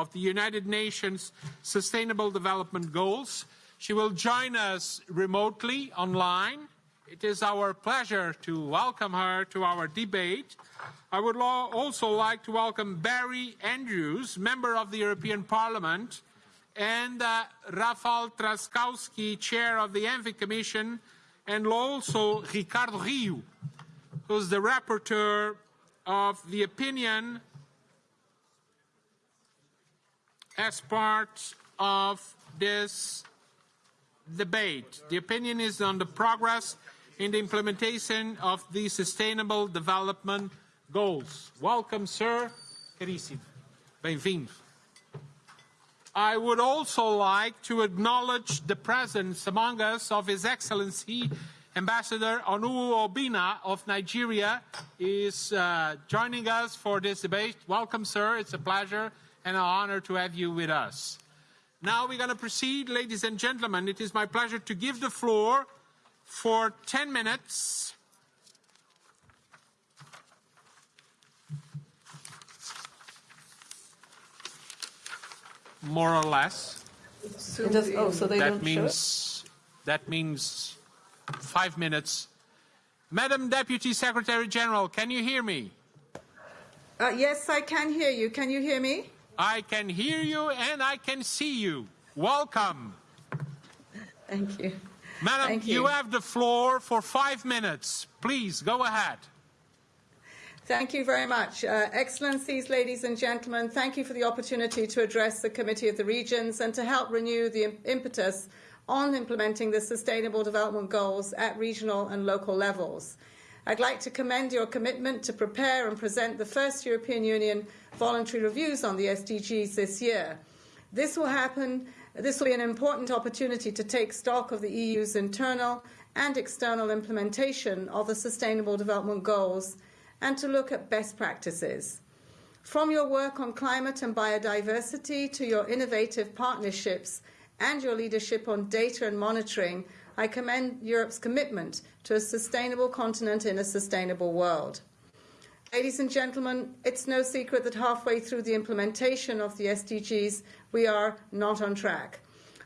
of the United Nations Sustainable Development Goals. She will join us remotely online. It is our pleasure to welcome her to our debate. I would also like to welcome Barry Andrews, member of the European Parliament, and uh, Rafał Trzaskowski, chair of the ENVE Commission, and also Ricardo Rio, who's the rapporteur of the opinion as part of this debate. The opinion is on the progress in the implementation of the Sustainable Development Goals. Welcome, sir. Carissimo. Bem-vindo. I would also like to acknowledge the presence among us of His Excellency Ambassador Onu-Obinna of Nigeria is uh, joining us for this debate. Welcome, sir. It's a pleasure and an honor to have you with us. Now we're going to proceed, ladies and gentlemen. It is my pleasure to give the floor for 10 minutes more or less. Does, oh, so they that don't means that means five minutes. Madam Deputy Secretary General, can you hear me? Uh, yes, I can hear you. Can you hear me? I can hear you and I can see you. Welcome. Thank you. Madam, Thank you you. have the floor for five minutes. Please go ahead. Thank you very much. Uh, Excellencies, ladies and gentlemen, thank you for the opportunity to address the Committee of the Regions and to help renew the impetus on implementing the Sustainable Development Goals at regional and local levels. I'd like to commend your commitment to prepare and present the first European Union voluntary reviews on the SDGs this year. This will happen, this will be an important opportunity to take stock of the EU's internal and external implementation of the Sustainable Development Goals and to look at best practices. From your work on climate and biodiversity to your innovative partnerships and your leadership on data and monitoring, I commend Europe's commitment to a sustainable continent in a sustainable world. Ladies and gentlemen, it's no secret that halfway through the implementation of the SDGs, we are not on track.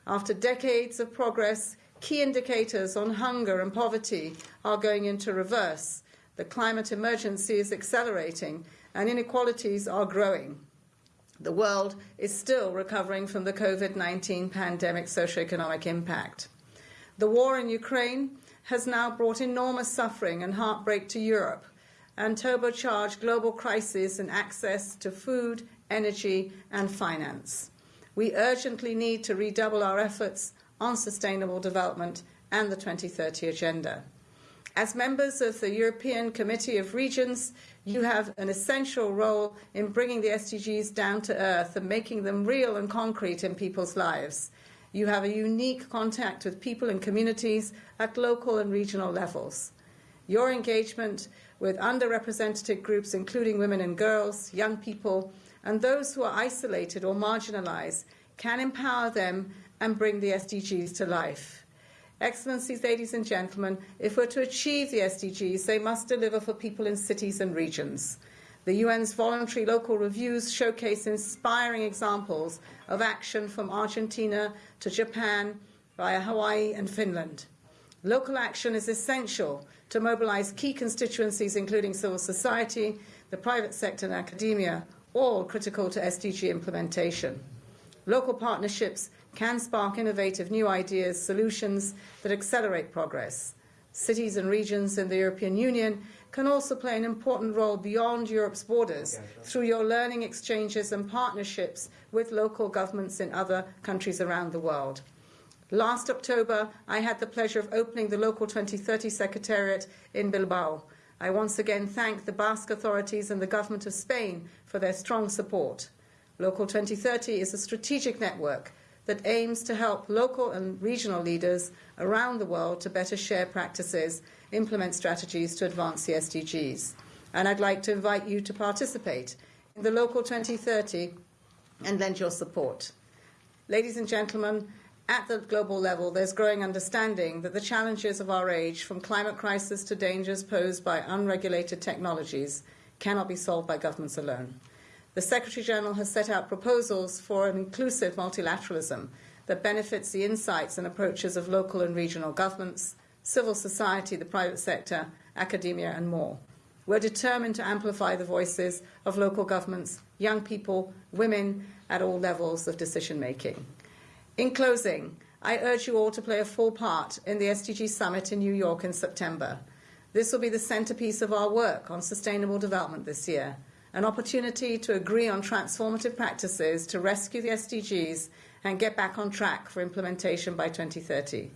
After decades of progress, key indicators on hunger and poverty are going into reverse the climate emergency is accelerating and inequalities are growing. The world is still recovering from the COVID 19 pandemic socioeconomic impact. The war in Ukraine has now brought enormous suffering and heartbreak to Europe and turbocharged global crises and access to food, energy, and finance. We urgently need to redouble our efforts on sustainable development and the 2030 Agenda. As members of the European Committee of Regions, you have an essential role in bringing the SDGs down to earth and making them real and concrete in people's lives. You have a unique contact with people and communities at local and regional levels. Your engagement with underrepresented groups, including women and girls, young people, and those who are isolated or marginalized, can empower them and bring the SDGs to life. Excellencies, ladies and gentlemen, if we're to achieve the SDGs, they must deliver for people in cities and regions. The UN's voluntary local reviews showcase inspiring examples of action from Argentina to Japan via Hawaii and Finland. Local action is essential to mobilize key constituencies, including civil society, the private sector, and academia, all critical to SDG implementation. Local partnerships can spark innovative new ideas, solutions that accelerate progress. Cities and regions in the European Union can also play an important role beyond Europe's borders through your learning exchanges and partnerships with local governments in other countries around the world. Last October, I had the pleasure of opening the Local 2030 Secretariat in Bilbao. I once again thank the Basque authorities and the government of Spain for their strong support. Local 2030 is a strategic network that aims to help local and regional leaders around the world to better share practices, implement strategies to advance the SDGs. And I'd like to invite you to participate in the Local 2030 and lend your support. Ladies and gentlemen, at the global level, there's growing understanding that the challenges of our age, from climate crisis to dangers posed by unregulated technologies, cannot be solved by governments alone. The Secretary General has set out proposals for an inclusive multilateralism that benefits the insights and approaches of local and regional governments, civil society, the private sector, academia, and more. We're determined to amplify the voices of local governments, young people, women at all levels of decision making. In closing, I urge you all to play a full part in the SDG Summit in New York in September. This will be the centerpiece of our work on sustainable development this year, an opportunity to agree on transformative practices to rescue the SDGs and get back on track for implementation by 2030.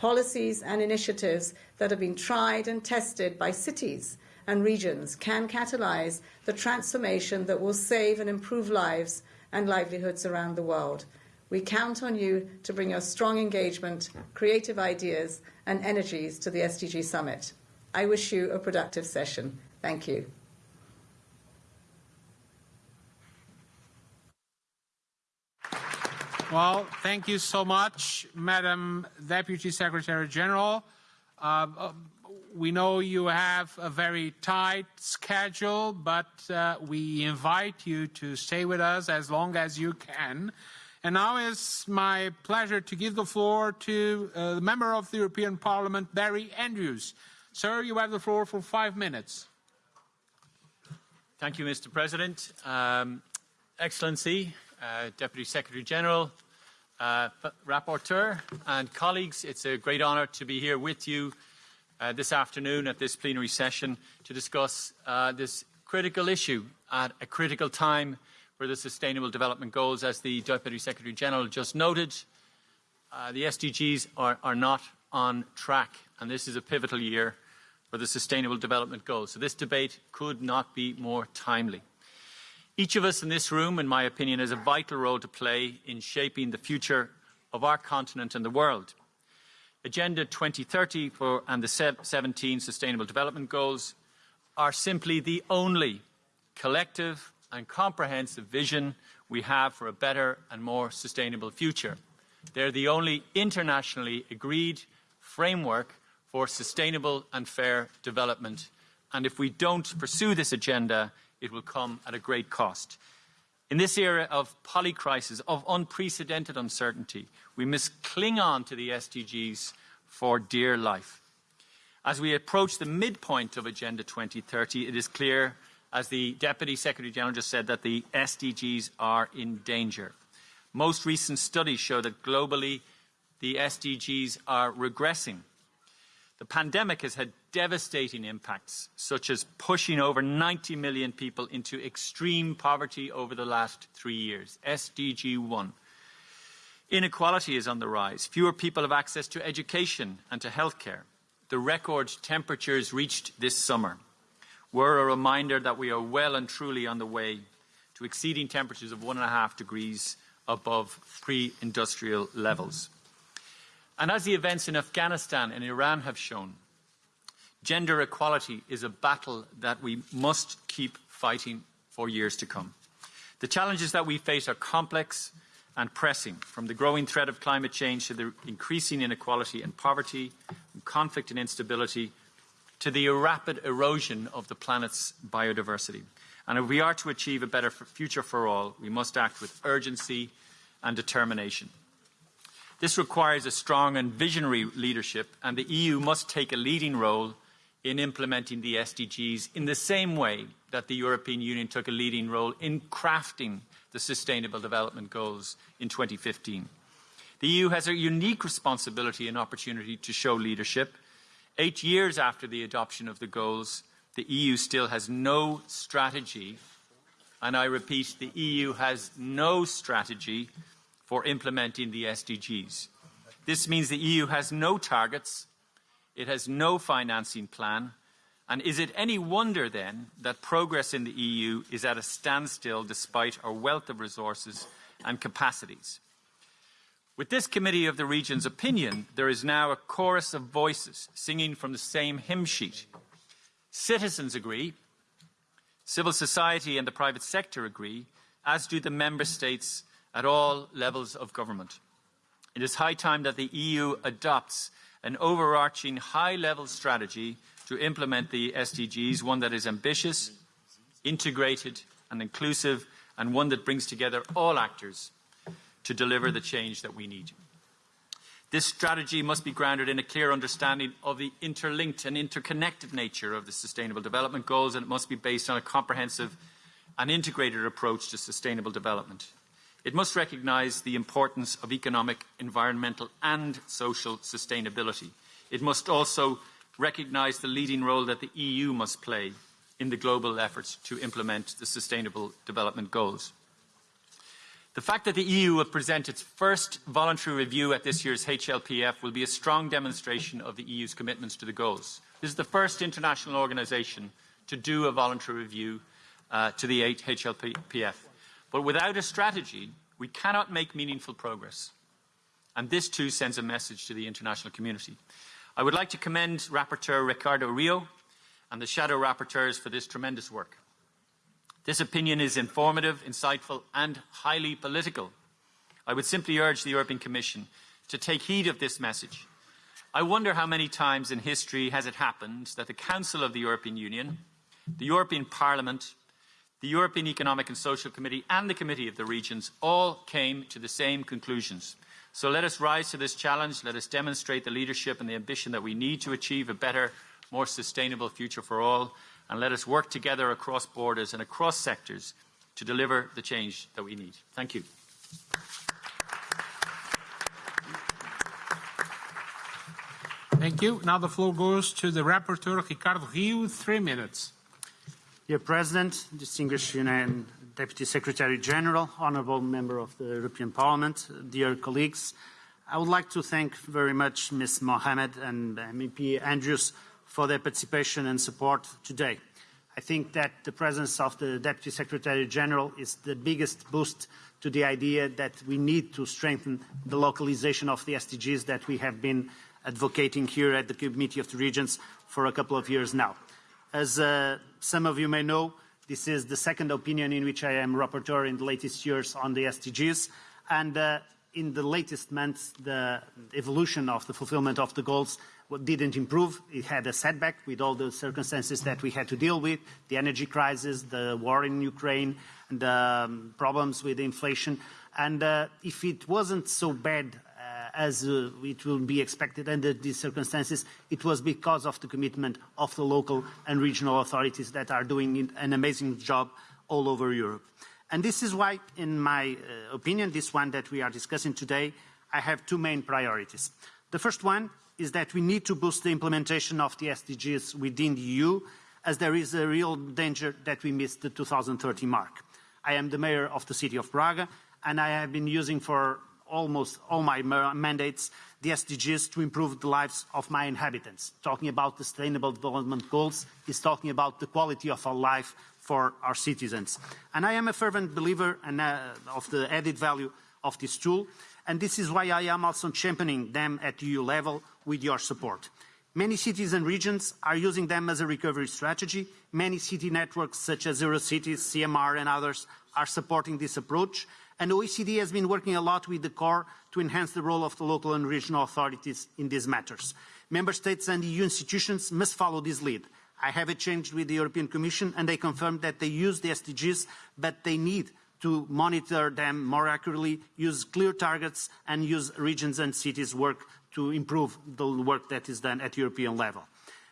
Policies and initiatives that have been tried and tested by cities and regions can catalyze the transformation that will save and improve lives and livelihoods around the world. We count on you to bring your strong engagement, creative ideas, and energies to the SDG Summit. I wish you a productive session. Thank you. Well, thank you so much, Madam Deputy Secretary General. Uh, we know you have a very tight schedule, but uh, we invite you to stay with us as long as you can. And now it's my pleasure to give the floor to uh, the member of the European Parliament, Barry Andrews. Sir, you have the floor for five minutes. Thank you, Mr. President. Um, Excellency, uh, Deputy Secretary General, uh, Rapporteur, and colleagues, it's a great honour to be here with you uh, this afternoon at this plenary session to discuss uh, this critical issue at a critical time for the Sustainable Development Goals. As the Deputy Secretary General just noted, uh, the SDGs are, are not on track, and this is a pivotal year for the Sustainable Development Goals. So this debate could not be more timely. Each of us in this room, in my opinion, has a vital role to play in shaping the future of our continent and the world. Agenda 2030 for, and the 17 Sustainable Development Goals are simply the only collective and comprehensive vision we have for a better and more sustainable future. They're the only internationally agreed framework for sustainable and fair development. And if we don't pursue this agenda, it will come at a great cost. In this era of polycrisis, of unprecedented uncertainty, we must cling on to the SDGs for dear life. As we approach the midpoint of Agenda 2030, it is clear, as the Deputy Secretary General just said, that the SDGs are in danger. Most recent studies show that globally the SDGs are regressing. The pandemic has had devastating impacts, such as pushing over 90 million people into extreme poverty over the last three years. SDG 1. Inequality is on the rise. Fewer people have access to education and to healthcare. The record temperatures reached this summer were a reminder that we are well and truly on the way to exceeding temperatures of one and a half degrees above pre-industrial levels. And as the events in Afghanistan and Iran have shown, gender equality is a battle that we must keep fighting for years to come. The challenges that we face are complex and pressing, from the growing threat of climate change to the increasing inequality and poverty, conflict and instability, to the rapid erosion of the planet's biodiversity. And if we are to achieve a better future for all, we must act with urgency and determination. This requires a strong and visionary leadership, and the EU must take a leading role in implementing the SDGs in the same way that the European Union took a leading role in crafting the Sustainable Development Goals in 2015. The EU has a unique responsibility and opportunity to show leadership. Eight years after the adoption of the goals, the EU still has no strategy, and I repeat, the EU has no strategy for implementing the SDGs. This means the EU has no targets, it has no financing plan, and is it any wonder then that progress in the EU is at a standstill despite our wealth of resources and capacities? With this Committee of the Regions opinion, there is now a chorus of voices singing from the same hymn sheet. Citizens agree, civil society and the private sector agree, as do the Member States at all levels of government. It is high time that the EU adopts an overarching high-level strategy to implement the SDGs, one that is ambitious, integrated and inclusive, and one that brings together all actors to deliver the change that we need. This strategy must be grounded in a clear understanding of the interlinked and interconnected nature of the Sustainable Development Goals, and it must be based on a comprehensive and integrated approach to sustainable development. It must recognise the importance of economic, environmental and social sustainability. It must also recognise the leading role that the EU must play in the global efforts to implement the Sustainable Development Goals. The fact that the EU will present its first voluntary review at this year's HLPF will be a strong demonstration of the EU's commitments to the goals. This is the first international organisation to do a voluntary review uh, to the HLPF. But without a strategy, we cannot make meaningful progress. And this too sends a message to the international community. I would like to commend Rapporteur Ricardo Rio and the shadow rapporteurs for this tremendous work. This opinion is informative, insightful and highly political. I would simply urge the European Commission to take heed of this message. I wonder how many times in history has it happened that the Council of the European Union, the European Parliament, the European Economic and Social Committee and the Committee of the Regions all came to the same conclusions. So let us rise to this challenge. Let us demonstrate the leadership and the ambition that we need to achieve a better, more sustainable future for all and let us work together across borders and across sectors to deliver the change that we need. Thank you. Thank you. Now the floor goes to the rapporteur, Ricardo Rio, three minutes. Dear President, distinguished UN Deputy Secretary General, honourable member of the European Parliament, dear colleagues, I would like to thank very much Ms. Mohammed and MEP Andrews for their participation and support today. I think that the presence of the Deputy Secretary General is the biggest boost to the idea that we need to strengthen the localization of the SDGs that we have been advocating here at the Committee of the Regions for a couple of years now. As uh, some of you may know, this is the second opinion in which I am rapporteur in the latest years on the SDGs, and uh, in the latest months, the evolution of the fulfillment of the goals didn't improve. It had a setback with all the circumstances that we had to deal with, the energy crisis, the war in Ukraine, and the um, problems with inflation. And uh, if it wasn't so bad as uh, it will be expected under these circumstances, it was because of the commitment of the local and regional authorities that are doing an amazing job all over Europe. And this is why, in my uh, opinion, this one that we are discussing today, I have two main priorities. The first one is that we need to boost the implementation of the SDGs within the EU, as there is a real danger that we miss the 2030 mark. I am the mayor of the city of Braga, and I have been using for almost all my mandates the SDGs to improve the lives of my inhabitants. Talking about the Sustainable Development Goals is talking about the quality of our life for our citizens. And I am a fervent believer in, uh, of the added value of this tool, and this is why I am also championing them at EU level with your support. Many cities and regions are using them as a recovery strategy. Many city networks such as Eurocities, CMR and others are supporting this approach. And OECD has been working a lot with the CoR to enhance the role of the local and regional authorities in these matters. Member States and EU institutions must follow this lead I have exchanged with the European Commission and they confirmed that they use the SDGs, but they need to monitor them more accurately, use clear targets and use regions and cities work to improve the work that is done at European level.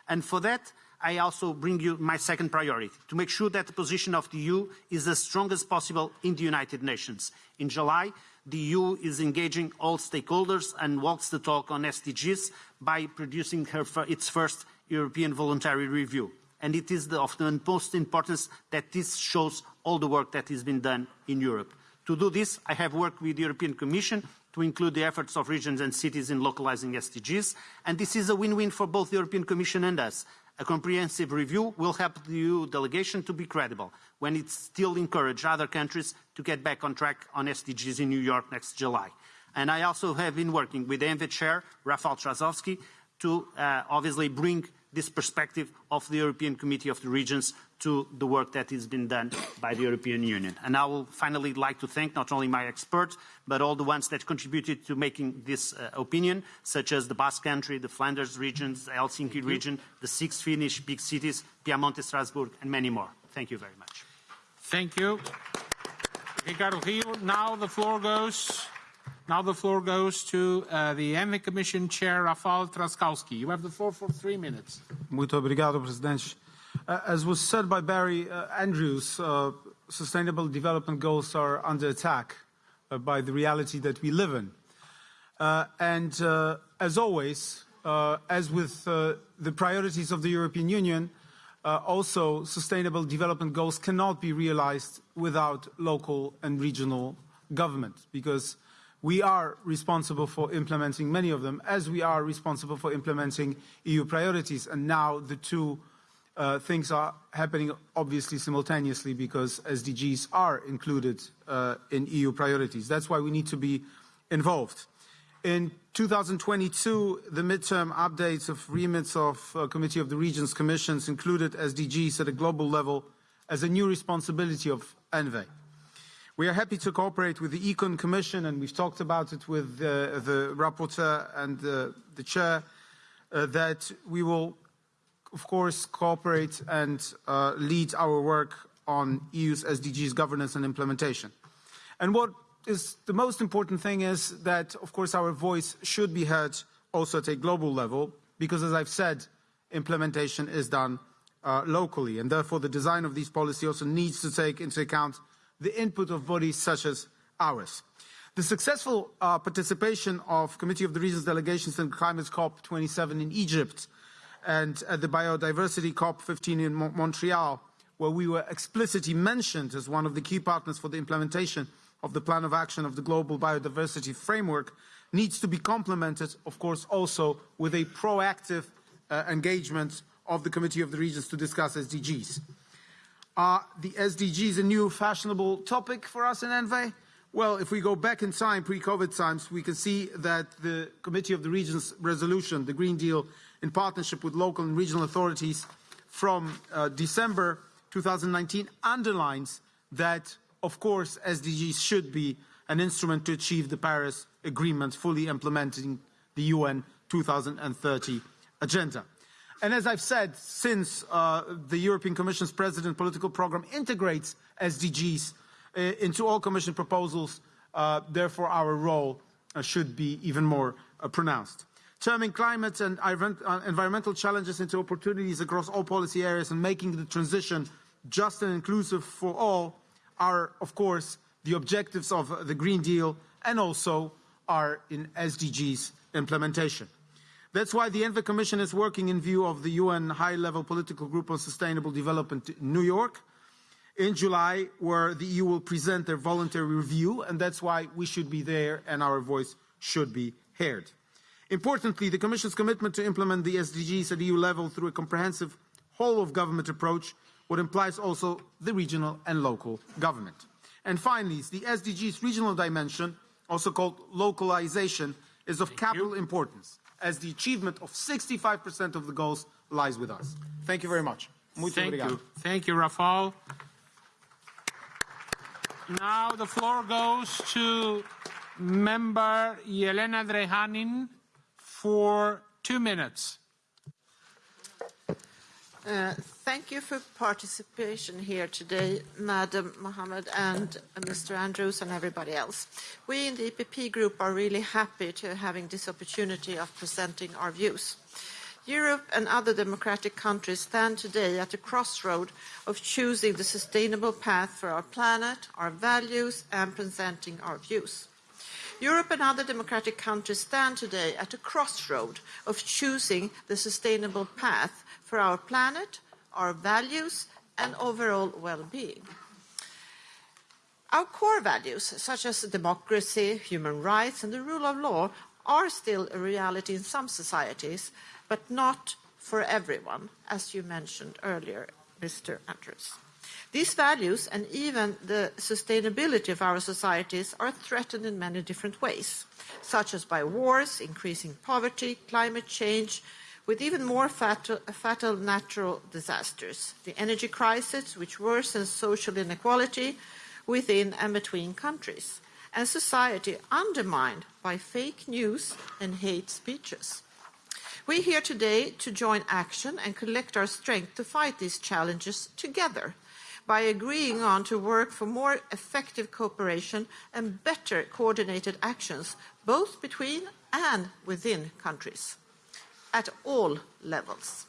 And for that, I also bring you my second priority, to make sure that the position of the EU is as strong as possible in the United Nations. In July, the EU is engaging all stakeholders and walks the talk on SDGs by producing her, its first European voluntary review. And it is the, of the utmost importance that this shows all the work that has been done in Europe. To do this, I have worked with the European Commission to include the efforts of regions and cities in localizing SDGs, and this is a win-win for both the European Commission and us. A comprehensive review will help the EU delegation to be credible when it still encourages other countries to get back on track on SDGs in New York next July. And I also have been working with the ENVE chair, Rafał Trzaskowski, to uh, obviously bring this perspective of the European Committee of the Regions to the work that has been done by the European Union. And I will finally like to thank not only my experts, but all the ones that contributed to making this uh, opinion, such as the Basque Country, the Flanders regions, the Helsinki region, the six Finnish big cities, Piemonte, Strasbourg, and many more. Thank you very much. Thank you. Ricardo Gil. Now the floor goes. Now the floor goes to uh, the ENVE Commission Chair, Rafał Trzaskowski. You have the floor for three minutes. Muito obrigado, Presidente. Uh, as was said by Barry uh, Andrews, uh, Sustainable Development Goals are under attack by the reality that we live in. And as always, as with the priorities of the European Union, also sustainable development goals cannot be realized without local and regional government because we are responsible for implementing many of them as we are responsible for implementing EU priorities. And now the two uh, things are happening obviously simultaneously because SDGs are included uh, in EU priorities. That's why we need to be involved. In 2022, the midterm updates of remits of uh, Committee of the Regions Commissions included SDGs at a global level as a new responsibility of ENVE. We are happy to cooperate with the Econ Commission, and we've talked about it with uh, the rapporteur and uh, the chair, uh, that we will, of course, cooperate and uh, lead our work on EU's SDGs governance and implementation. And what is the most important thing is that, of course, our voice should be heard also at a global level, because as I've said, implementation is done uh, locally, and therefore the design of these policies also needs to take into account the input of bodies such as ours. The successful uh, participation of Committee of the Regions delegations in Climate COP27 in Egypt and at the Biodiversity COP15 in Montreal, where we were explicitly mentioned as one of the key partners for the implementation of the Plan of Action of the Global Biodiversity Framework, needs to be complemented, of course, also with a proactive uh, engagement of the Committee of the Regions to discuss SDGs. Are the SDGs a new fashionable topic for us in ENVE? Well, if we go back in time, pre-COVID times, we can see that the Committee of the Regions resolution, the Green Deal, in partnership with local and regional authorities from uh, December 2019 underlines that, of course, SDGs should be an instrument to achieve the Paris Agreement, fully implementing the UN 2030 agenda. And as I've said, since uh, the European Commission's President political program integrates SDGs into all Commission proposals, uh, therefore our role uh, should be even more uh, pronounced. Turning climate and uh, environmental challenges into opportunities across all policy areas and making the transition just and inclusive for all are, of course, the objectives of the Green Deal and also are in SDGs implementation. That's why the ENVE Commission is working in view of the UN High-Level Political Group on Sustainable Development in New York in July, where the EU will present their voluntary review, and that's why we should be there and our voice should be heard. Importantly, the Commission's commitment to implement the SDGs at EU level through a comprehensive whole-of-government approach, what implies also the regional and local government. And finally, the SDGs regional dimension, also called localization, is of Thank capital you. importance as the achievement of 65% of the goals lies with us. Thank you very much. Muito Thank obrigado. you. Thank you, Rafal. Now the floor goes to member Jelena Drenjanin for two minutes. Uh, thank you for participation here today, Madam Mohammed and Mr. Andrews and everybody else. We in the EPP group are really happy to having this opportunity of presenting our views. Europe and other democratic countries stand today at a crossroad of choosing the sustainable path for our planet, our values, and presenting our views. Europe and other democratic countries stand today at a crossroad of choosing the sustainable path for our planet, our values, and overall well-being. Our core values, such as democracy, human rights, and the rule of law, are still a reality in some societies, but not for everyone, as you mentioned earlier, Mr. Andrews. These values and even the sustainability of our societies are threatened in many different ways, such as by wars, increasing poverty, climate change, with even more fatal, fatal, natural disasters, the energy crisis, which worsens social inequality within and between countries, and society undermined by fake news and hate speeches. We're here today to join action and collect our strength to fight these challenges together by agreeing on to work for more effective cooperation and better coordinated actions, both between and within countries, at all levels.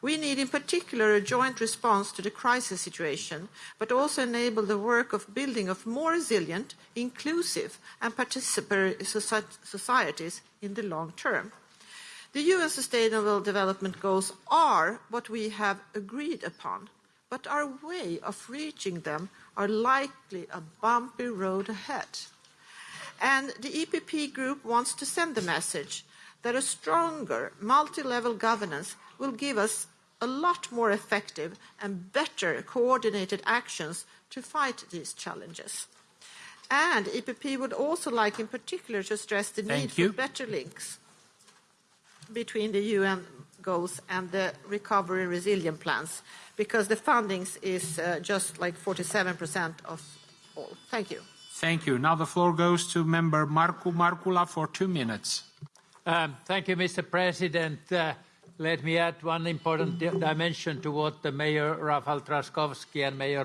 We need in particular a joint response to the crisis situation, but also enable the work of building of more resilient, inclusive and participatory societies in the long term. The UN Sustainable Development Goals are what we have agreed upon, but our way of reaching them are likely a bumpy road ahead. And the EPP group wants to send the message that a stronger multi-level governance will give us a lot more effective and better coordinated actions to fight these challenges. And EPP would also like in particular to stress the need you. for better links between the UN goals and the recovery resilient plans because the fundings is uh, just like 47% of all. Thank you. Thank you. Now the floor goes to member Markku Markkula for two minutes. Um, thank you, Mr. President. Uh, let me add one important di dimension to what the Mayor Rafał Trzaskowski and Mayor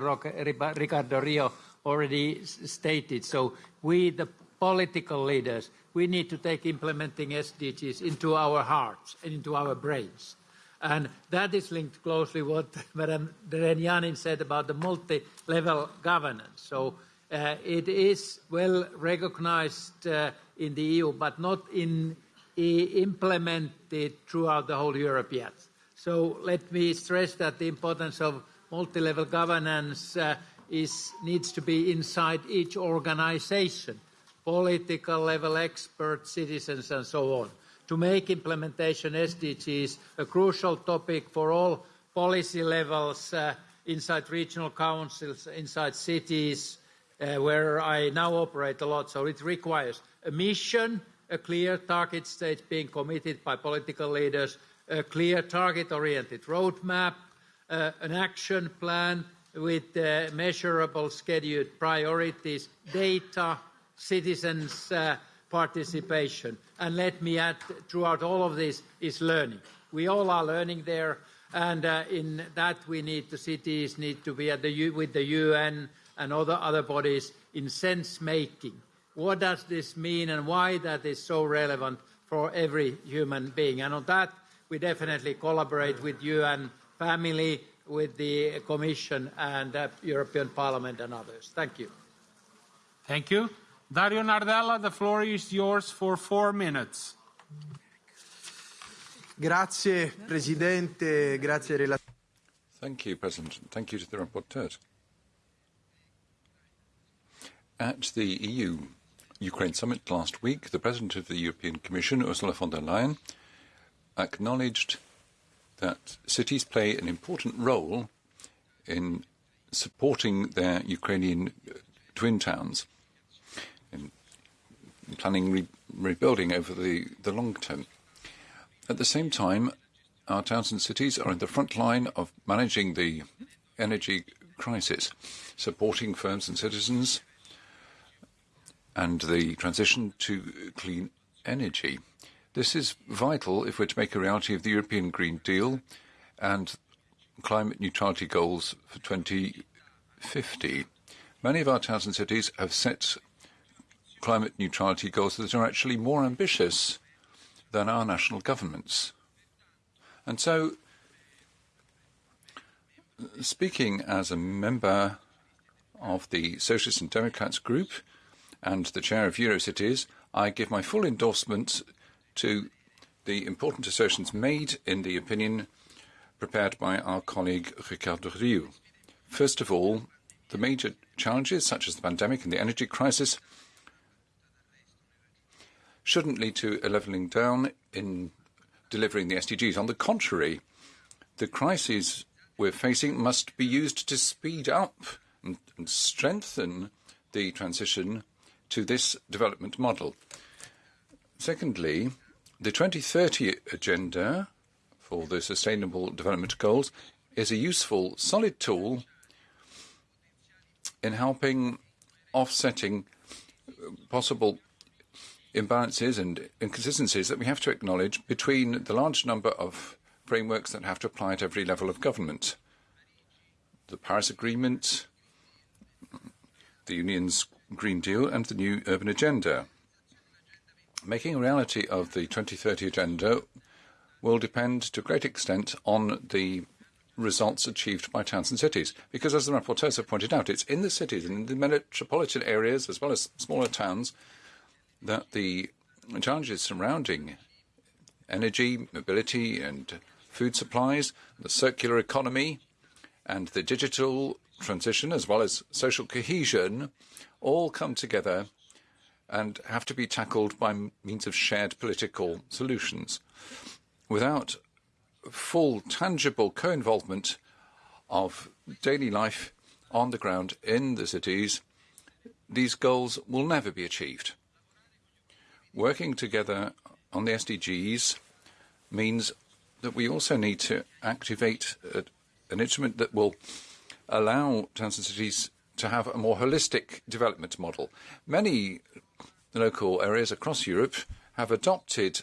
Ricardo Rio already stated. So we, the political leaders, we need to take implementing SDGs into our hearts and into our brains. And that is linked closely what Madam Drenjanin said about the multi-level governance. So uh, it is well recognized uh, in the EU, but not in implemented throughout the whole Europe yet. So let me stress that the importance of multi-level governance uh, is, needs to be inside each organization, political level experts, citizens, and so on, to make implementation SDGs a crucial topic for all policy levels uh, inside regional councils, inside cities, uh, where I now operate a lot. So it requires a mission, a clear target state being committed by political leaders, a clear target-oriented roadmap, uh, an action plan with uh, measurable scheduled priorities, data, citizens' uh, participation. And let me add, throughout all of this is learning. We all are learning there, and uh, in that we need the cities need to be at the with the UN and other other bodies in sense making what does this mean and why that is so relevant for every human being. And on that, we definitely collaborate with and family, with the Commission and uh, European Parliament and others. Thank you. Thank you. Dario Nardella, the floor is yours for four minutes. Grazie, Presidente. Grazie, relatore. Thank you, President. Thank you to the rapporteurs. At the EU Ukraine summit last week, the President of the European Commission, Ursula von der Leyen, acknowledged that cities play an important role in supporting their Ukrainian uh, twin towns, in planning re rebuilding over the, the long term. At the same time, our towns and cities are in the front line of managing the energy crisis, supporting firms and citizens and the transition to clean energy. This is vital if we're to make a reality of the European Green Deal and climate neutrality goals for 2050. Many of our towns and cities have set climate neutrality goals that are actually more ambitious than our national governments. And so, speaking as a member of the Socialists and Democrats group, and the chair of Eurocities, I give my full endorsement to the important assertions made in the opinion prepared by our colleague Ricardo Rio. First of all, the major challenges, such as the pandemic and the energy crisis, shouldn't lead to a levelling down in delivering the SDGs. On the contrary, the crises we're facing must be used to speed up and, and strengthen the transition to this development model. Secondly, the 2030 agenda for the Sustainable Development Goals is a useful, solid tool in helping offsetting possible imbalances and inconsistencies that we have to acknowledge between the large number of frameworks that have to apply at every level of government. the Paris Agreement, the Union's Green Deal, and the new urban agenda. Making a reality of the 2030 agenda will depend to a great extent on the results achieved by towns and cities. Because, as the rapporteurs have pointed out, it's in the cities and in the metropolitan areas, as well as smaller towns, that the challenges surrounding energy, mobility, and food supplies, the circular economy, and the digital transition, as well as social cohesion, all come together and have to be tackled by means of shared political solutions. Without full, tangible co-involvement of daily life on the ground in the cities, these goals will never be achieved. Working together on the SDGs means that we also need to activate a, an instrument that will allow towns and cities to have a more holistic development model. Many local areas across Europe have adopted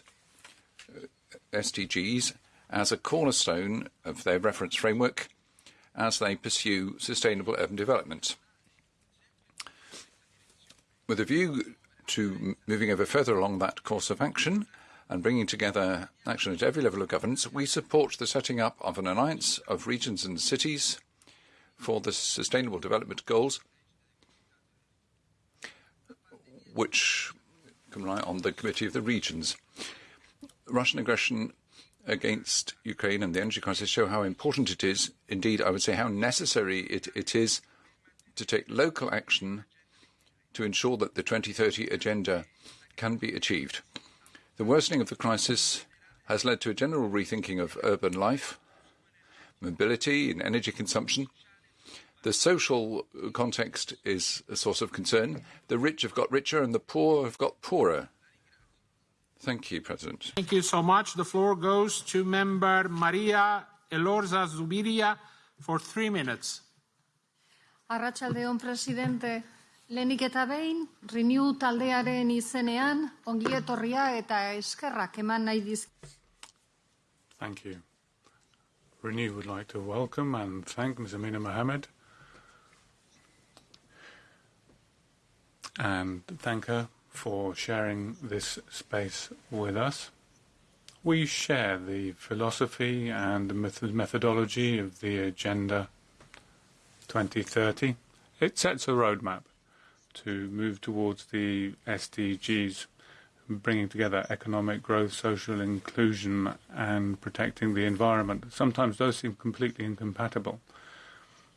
uh, SDGs as a cornerstone of their reference framework as they pursue sustainable urban development. With a view to moving ever further along that course of action and bringing together action at every level of governance, we support the setting up of an alliance of regions and cities for the Sustainable Development Goals, which can rely on the Committee of the Regions. Russian aggression against Ukraine and the energy crisis show how important it is, indeed, I would say how necessary it, it is to take local action to ensure that the 2030 agenda can be achieved. The worsening of the crisis has led to a general rethinking of urban life, mobility and energy consumption. The social context is a source of concern. The rich have got richer and the poor have got poorer. Thank you, President. Thank you so much. The floor goes to member Maria Elorza Zubiria for three minutes. Arratsaldeon, presidente. Lehenik eta behin, Renew taldearen izenean, ongi etorria eta eskerrak eman nahi. Thank you. Renew would like to welcome and thank Ms. Amina Mohammed and thank her for sharing this space with us. We share the philosophy and methodology of the Agenda 2030. It sets a roadmap to move towards the SDGs, bringing together economic growth, social inclusion, and protecting the environment. Sometimes those seem completely incompatible.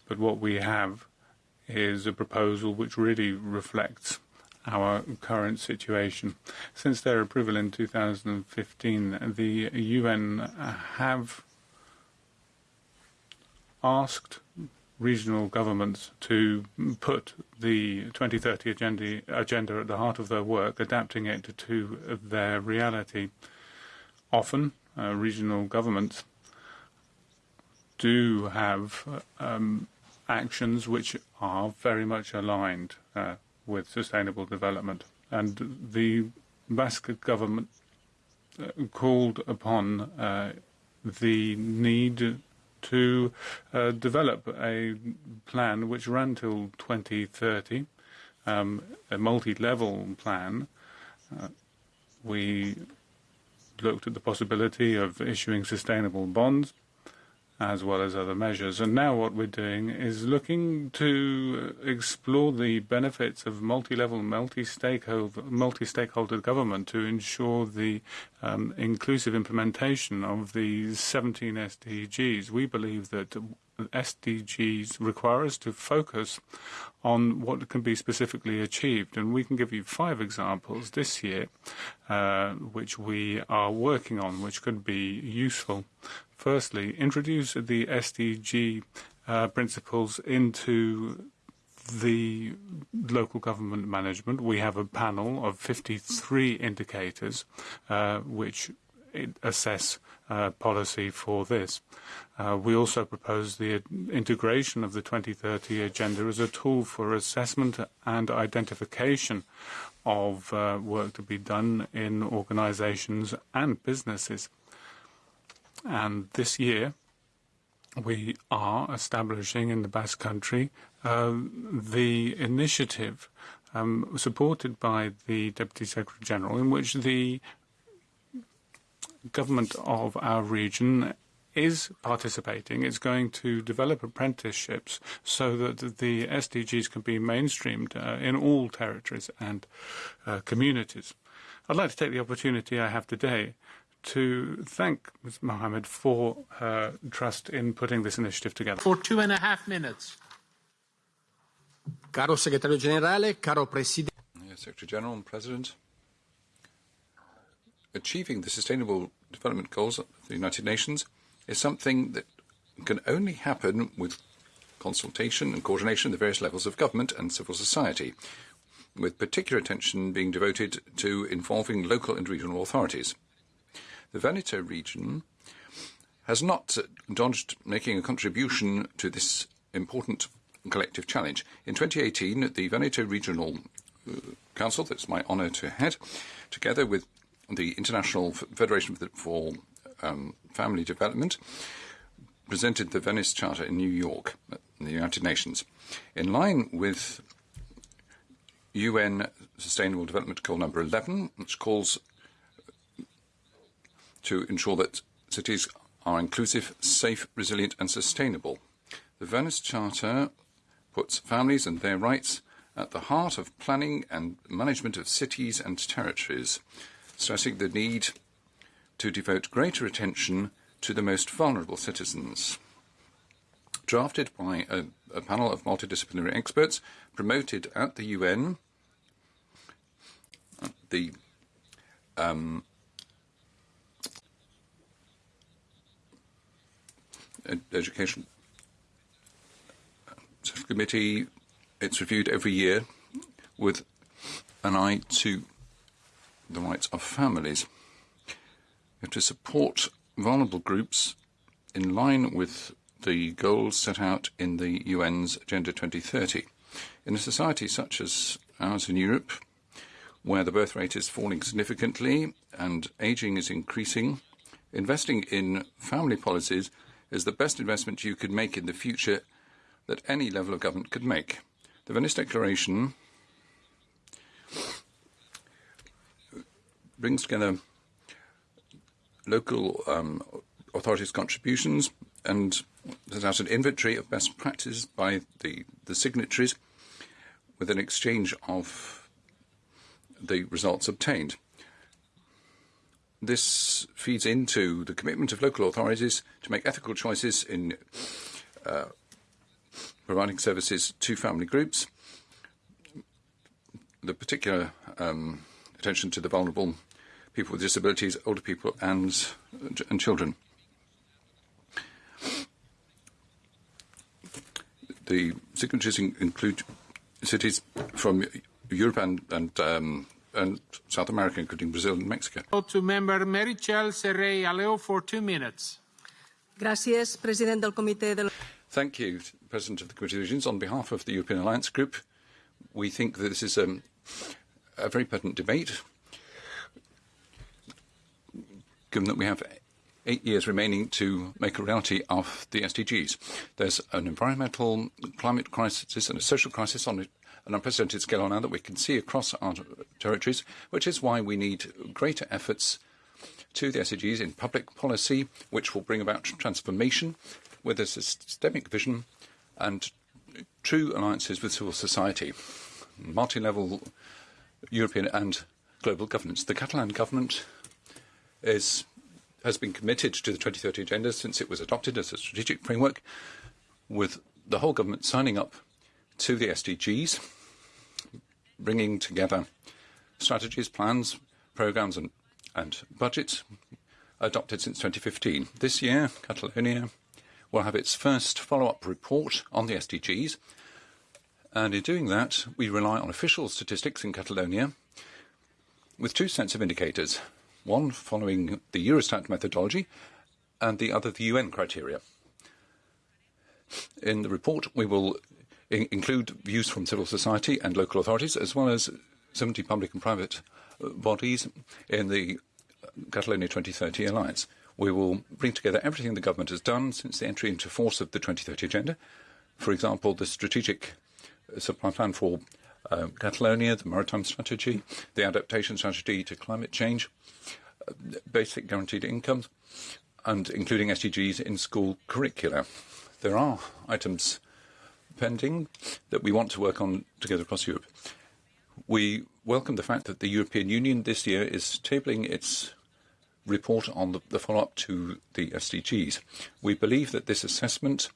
But what we have is a proposal which really reflects our current situation. Since their approval in 2015, the UN have asked regional governments to put the 2030 agenda, agenda at the heart of their work, adapting it to their reality. Often, uh, regional governments do have um, actions which are very much aligned uh, with sustainable development. And the Basque government uh, called upon uh, the need to uh, develop a plan which ran till 2030, um, a multi-level plan. Uh, we looked at the possibility of issuing sustainable bonds as well as other measures. And now what we're doing is looking to explore the benefits of multi-level, multi-stakeholder, multi-stakeholder government to ensure the um, inclusive implementation of the 17 SDGs. We believe that SDGs require us to focus on what can be specifically achieved. And we can give you five examples this year, uh, which we are working on, which could be useful. Firstly, introduce the SDG uh, principles into the local government management. We have a panel of 53 indicators uh, which assess uh, policy for this. Uh, we also propose the integration of the 2030 agenda as a tool for assessment and identification of uh, work to be done in organizations and businesses. And this year, we are establishing in the Basque Country uh, the initiative um, supported by the Deputy Secretary General, in which the government of our region is participating. It's going to develop apprenticeships so that the SDGs can be mainstreamed uh, in all territories and uh, communities. I'd like to take the opportunity I have today to thank Ms. Mohammed for her trust in putting this initiative together. For two and a half minutes. Caro Segretario Generale, caro Presidente. Yes, Secretary General and President. Achieving the Sustainable Development Goals of the United Nations is something that can only happen with consultation and coordination at the various levels of government and civil society, with particular attention being devoted to involving local and regional authorities. The Veneto region has not dodged making a contribution to this important collective challenge. In 2018, the Veneto Regional uh, Council, that's my honour to head, together with the International Federation for um, Family Development, presented the Venice Charter in New York, in the United Nations. In line with UN Sustainable Development Goal number 11, which calls to ensure that cities are inclusive, safe, resilient, and sustainable. The Venice Charter puts families and their rights at the heart of planning and management of cities and territories, stressing the need to devote greater attention to the most vulnerable citizens. Drafted by a, a panel of multidisciplinary experts, promoted at the UN, the um, Education Committee, it's reviewed every year with an eye to the rights of families to support vulnerable groups in line with the goals set out in the UN's Agenda 2030. In a society such as ours in Europe, where the birth rate is falling significantly and ageing is increasing, investing in family policies is the best investment you could make in the future that any level of government could make. The Venice Declaration brings together local um, authorities' contributions and sets out an inventory of best practices by the, the signatories with an exchange of the results obtained. This feeds into the commitment of local authorities to make ethical choices in uh, providing services to family groups, the particular um, attention to the vulnerable people with disabilities, older people, and, and children. The signatories in, include cities from Europe and, and, um, and, South America, including Brazil and Mexico. To member Meritxell Serret i Aleu for two minutes. Gracias, president del comité de Thank you, President of the Committee of Regions. On behalf of the European Alliance Group, we think that this is um, a very pertinent debate given that we have eight years remaining to make a reality of the SDGs. There's an environmental climate crisis and a social crisis on an unprecedented scale now that we can see across our territories, which is why we need greater efforts to the SDGs in public policy, which will bring about transformation with a systemic vision and true alliances with civil society, multi-level European and global governance. The Catalan government is, has been committed to the 2030 agenda since it was adopted as a strategic framework, with the whole government signing up to the SDGs, bringing together strategies, plans, programs, and, and budgets adopted since 2015. This year, Catalonia will have its first follow-up report on the SDGs, and in doing that, we rely on official statistics in Catalonia with two sets of indicators one following the Eurostat methodology and the other the UN criteria. In the report, we will in include views from civil society and local authorities, as well as 70 public and private uh, bodies in the Catalonia 2030 Alliance. We will bring together everything the government has done since the entry into force of the 2030 Agenda. For example, the strategic supply plan for uh, Catalonia, the maritime strategy, the adaptation strategy to climate change, uh, basic guaranteed incomes, and including SDGs in school curricula. There are items pending that we want to work on together across Europe. We welcome the fact that the European Union this year is tabling its report on the, the follow-up to the SDGs. We believe that this assessment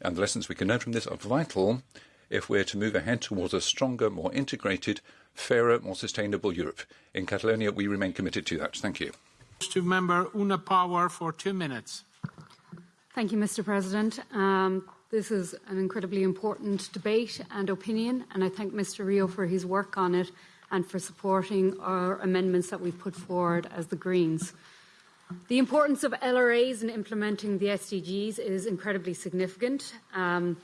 and the lessons we can learn from this are vital if we're to move ahead towards a stronger, more integrated, fairer, more sustainable Europe. In Catalonia, we remain committed to that. Thank you. To member Una Power for two minutes. Thank you, Mr. President. Um, this is an incredibly important debate and opinion, and I thank Mr. Rio for his work on it and for supporting our amendments that we've put forward as the Greens. The importance of LRAs in implementing the SDGs is incredibly significant. Um,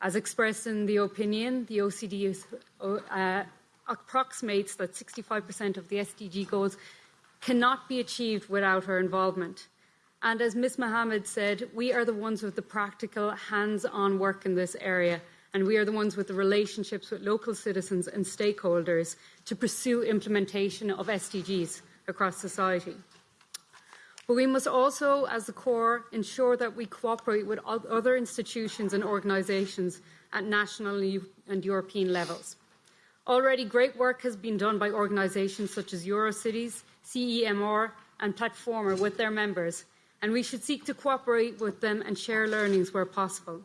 as expressed in the opinion, the OECD is, uh, approximates that 65% of the SDG goals cannot be achieved without our involvement. And as Ms Mohammed said, we are the ones with the practical, hands-on work in this area, and we are the ones with the relationships with local citizens and stakeholders to pursue implementation of SDGs across society. But we must also, as the CoR, ensure that we cooperate with other institutions and organisations at national and European levels. Already great work has been done by organisations such as Eurocities, CEMR and Platforma with their members and we should seek to cooperate with them and share learnings where possible.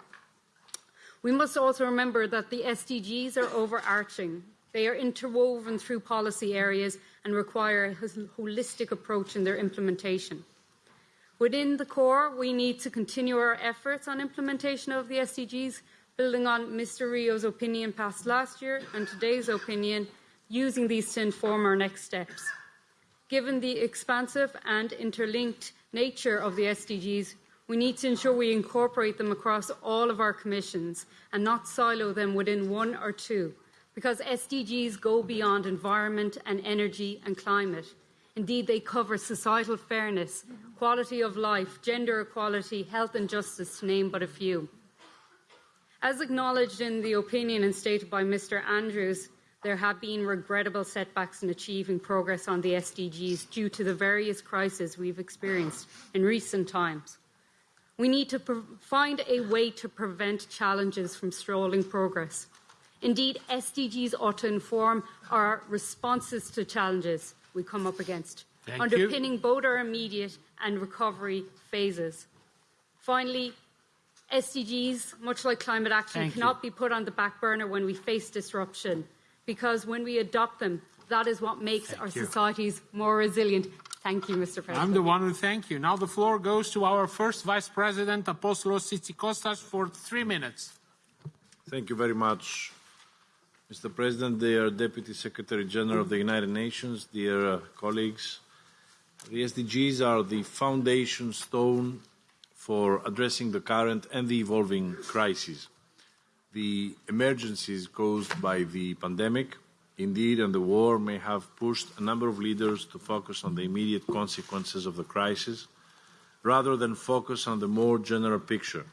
We must also remember that the SDGs are overarching. They are interwoven through policy areas and require a holistic approach in their implementation. Within the CoR, we need to continue our efforts on implementation of the SDGs, building on Mr. Rio's opinion passed last year and today's opinion, using these to inform our next steps. Given the expansive and interlinked nature of the SDGs, we need to ensure we incorporate them across all of our commissions and not silo them within one or two, because SDGs go beyond environment and energy and climate. Indeed, they cover societal fairness, quality of life, gender equality, health and justice, to name but a few. As acknowledged in the opinion and stated by Mr Andrews, there have been regrettable setbacks in achieving progress on the SDGs due to the various crises we've experienced in recent times. We need to find a way to prevent challenges from stalling progress. Indeed, SDGs ought to inform our responses to challenges we come up against, Thank underpinning you. both our immediate and recovery phases. Finally, SDGs, much like climate action, Thank cannot you. be put on the back burner when we face disruption because when we adopt them, that is what makes Thank our you. societies more resilient. Thank you, Mr. President. I'm the one who thank you. Now the floor goes to our first Vice President, Apostolos Tzitzikostas, for three minutes. Thank you very much, Mr. President, dear Deputy Secretary General of the United Nations, dear uh, colleagues. The SDGs are the foundation stone for addressing the current and the evolving crises. The emergencies caused by the pandemic, indeed, and the war may have pushed a number of leaders to focus on the immediate consequences of the crisis rather than focus on the more general picture.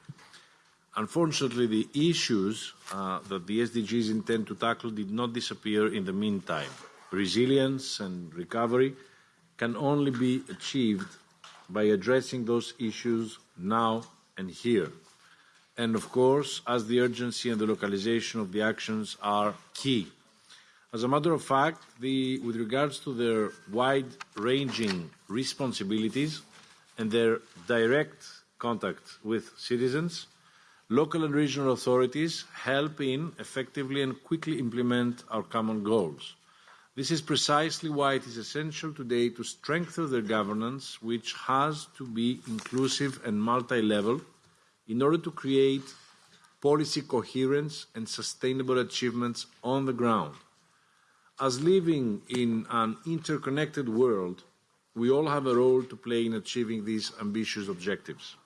Unfortunately, the issues uh, that the SDGs intend to tackle did not disappear in the meantime. Resilience and recovery can only be achieved by addressing those issues now and here. And of course, as the urgency and the localization of the actions are key. As a matter of fact, the, with regards to their wide-ranging responsibilities and their direct contact with citizens, local and regional authorities help in effectively and quickly implement our common goals. This is precisely why it is essential today to strengthen their governance, which has to be inclusive and multi-level in order to create policy coherence and sustainable achievements on the ground. As living in an interconnected world, we all have a role to play in achieving these ambitious objectives.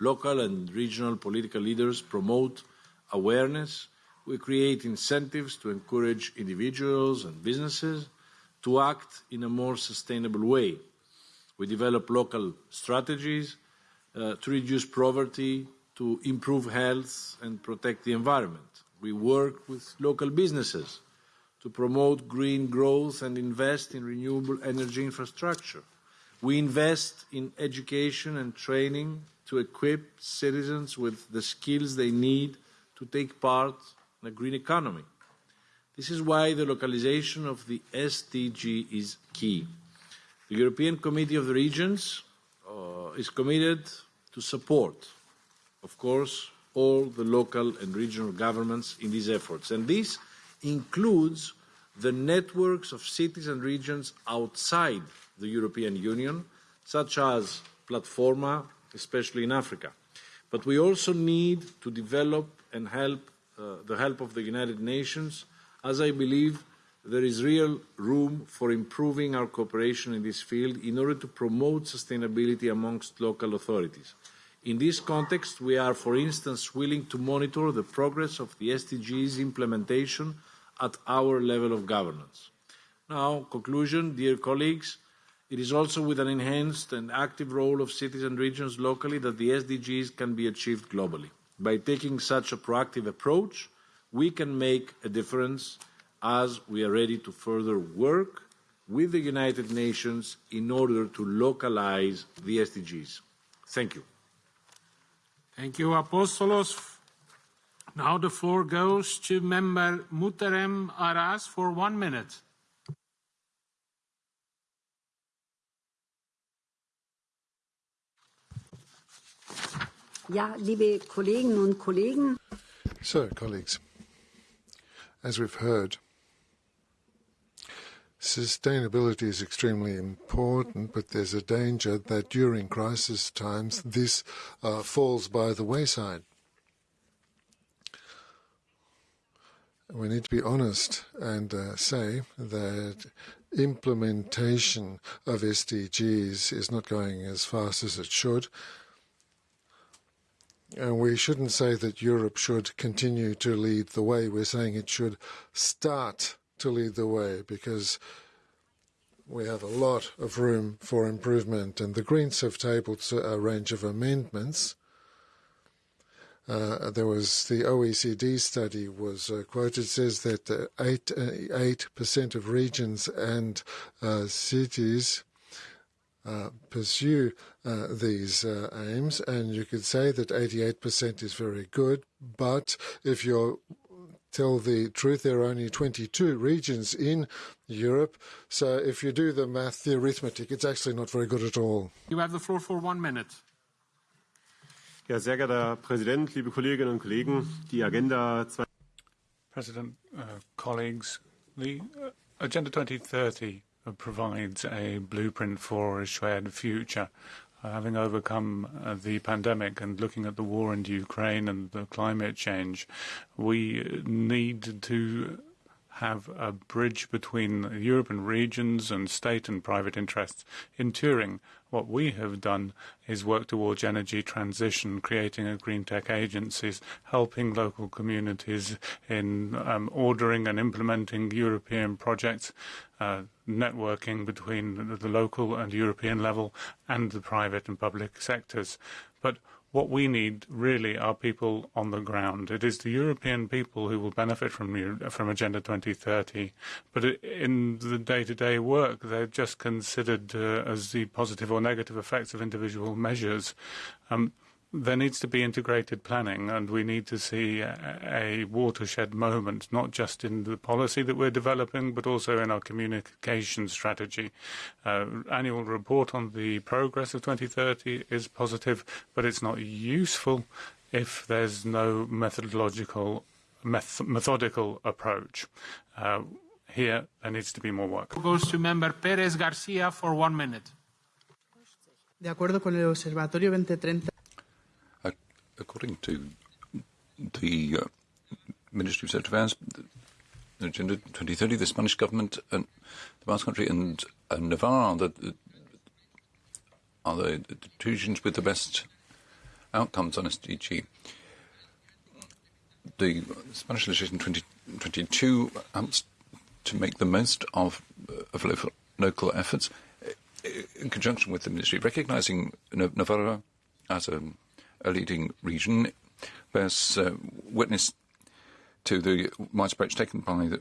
Local and regional political leaders promote awareness. We create incentives to encourage individuals and businesses to act in a more sustainable way. We develop local strategies uh, to reduce poverty, to improve health and protect the environment. We work with local businesses to promote green growth and invest in renewable energy infrastructure. We invest in education and training to equip citizens with the skills they need to take part in a green economy. This is why the localization of the SDG is key. The European Committee of the Regions uh, is committed to support, of course, all the local and regional governments in these efforts. And this includes the networks of cities and regions outside the European Union, such as Platforma, especially in Africa. But we also need to develop and help uh, the help of the United Nations, as I believe there is real room for improving our cooperation in this field in order to promote sustainability amongst local authorities. In this context, we are, for instance, willing to monitor the progress of the SDGs implementation at our level of governance. Now, conclusion, dear colleagues, it is also with an enhanced and active role of cities and regions locally that the SDGs can be achieved globally. By taking such a proactive approach, we can make a difference as we are ready to further work with the United Nations in order to localize the SDGs. Thank you. Thank you, Apostolos. Now the floor goes to member Muhterem Aras for one minute. So, colleagues, as we've heard, sustainability is extremely important, but there's a danger that during crisis times this uh, falls by the wayside. We need to be honest and uh, say that implementation of SDGs is not going as fast as it should. And we shouldn't say that Europe should continue to lead the way. We're saying it should start to lead the way because we have a lot of room for improvement. And the Greens have tabled a range of amendments. Uh, there was the OECD study was uh, quoted says that uh, eight eight percent of regions and uh, cities uh, pursue uh, these uh, aims, and you could say that 88% is very good. But if you tell the truth, there are only 22 regions in Europe. So if you do the math, the arithmetic, it's actually not very good at all. You have the floor for one minute. Ja, sehr geehrter Herr Präsident, liebe Kolleginnen und Kollegen, die Agenda President, uh, colleagues, the uh, Agenda 2030 provides a blueprint for a shared future. Uh, having overcome uh, the pandemic and looking at the war in Ukraine and the climate change, we need to have a bridge between European regions and state and private interests in Turing. What we have done is work towards energy transition, creating a green tech agencies, helping local communities in um, ordering and implementing European projects, uh, networking between the local and European level and the private and public sectors. But what we need really are people on the ground. It is the European people who will benefit from from Agenda 2030, but in the day-to-day work, they're just considered uh, as the positive or negative effects of individual measures. Um, there needs to be integrated planning, and we need to see a, a, watershed moment, not just in the policy that we're developing, but also in our communication strategy. Uh, annual report on the progress of 2030 is positive, but it's not useful if there's no methodological, meth methodical approach. Uh, here, there needs to be more work. Goes to member Perez Garcia for one minute. De acuerdo con el Observatorio 2030 according to the uh, Ministry of Sector Affairs, Agenda 2030, the Spanish government and the Basque Country and uh, Navarre are the, are the, the regions with the best outcomes on SDG. The Spanish legislation 2022 aims to make the most of, of local, local efforts. in conjunction with the ministry, recognising Navarra as a, a, leading region, bears uh, witness to the widespread approach taken by the,